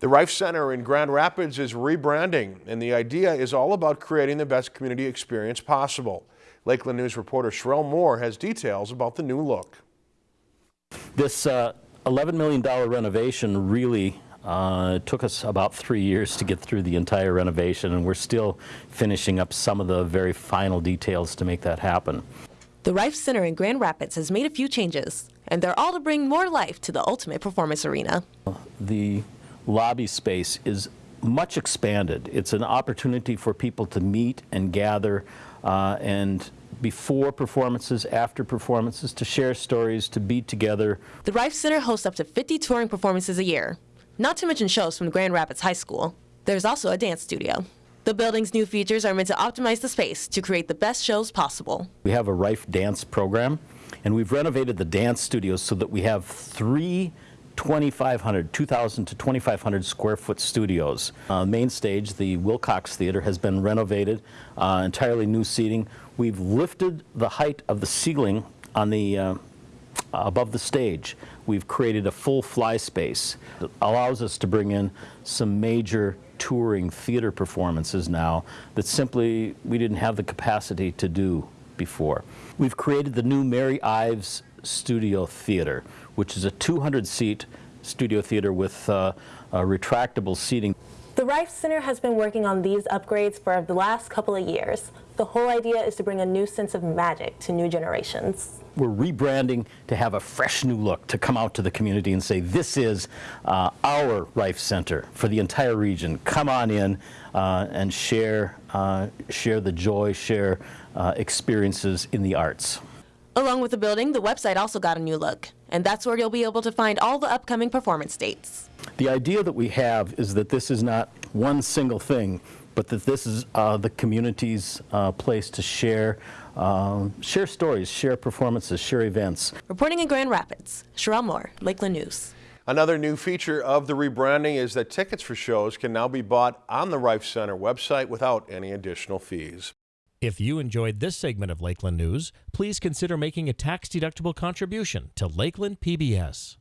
The Reif Center in Grand Rapids is rebranding, and the idea is all about creating the best community experience possible. Lakeland News reporter Sherelle Moore has details about the new look. This uh, $11 million renovation really uh, took us about three years to get through the entire renovation, and we're still finishing up some of the very final details to make that happen. The Reif Center in Grand Rapids has made a few changes, and they're all to bring more life to the Ultimate Performance Arena. The lobby space is much expanded. It's an opportunity for people to meet and gather uh, and before performances, after performances, to share stories, to be together. The Reif Center hosts up to 50 touring performances a year, not to mention shows from Grand Rapids High School. There's also a dance studio. The building's new features are meant to optimize the space to create the best shows possible. We have a Reif dance program, and we've renovated the dance studios so that we have three 2,500, 2,000 to 2,500 square foot studios. Uh, main stage, the Wilcox Theater, has been renovated, uh, entirely new seating. We've lifted the height of the ceiling on the uh, above the stage. We've created a full fly space that allows us to bring in some major touring theater performances now that simply we didn't have the capacity to do before. We've created the new Mary Ives Studio Theater, which is a 200-seat studio theater with uh, retractable seating. The Reif Center has been working on these upgrades for the last couple of years. The whole idea is to bring a new sense of magic to new generations. We're rebranding to have a fresh new look, to come out to the community and say, this is uh, our Reif Center for the entire region. Come on in uh, and share, uh, share the joy, share uh, experiences in the arts. Along with the building, the website also got a new look, and that's where you'll be able to find all the upcoming performance dates. The idea that we have is that this is not one single thing, but that this is uh, the community's uh, place to share, uh, share stories, share performances, share events. Reporting in Grand Rapids, Sherelle Moore, Lakeland News. Another new feature of the rebranding is that tickets for shows can now be bought on the Reif Center website without any additional fees. If you enjoyed this segment of Lakeland News, please consider making a tax-deductible contribution to Lakeland PBS.